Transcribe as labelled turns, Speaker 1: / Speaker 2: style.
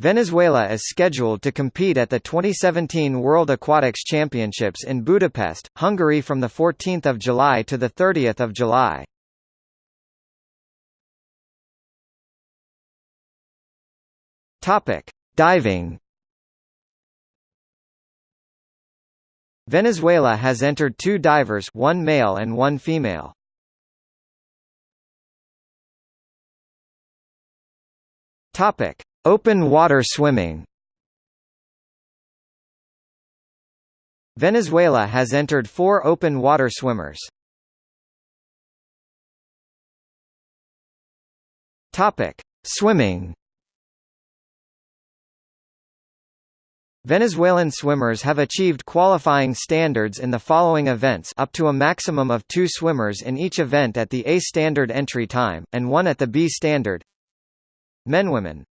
Speaker 1: Venezuela is scheduled to compete at the 2017 World Aquatics Championships in Budapest, Hungary from 14 July to 30 July. Diving Venezuela has entered two divers one male and one female. Topic: Open water swimming Venezuela has entered four open water swimmers. Swimming. Venezuelan swimmers have achieved qualifying standards in the following events up to a maximum of two swimmers in each event at the A standard entry time, and one at the B standard Men Women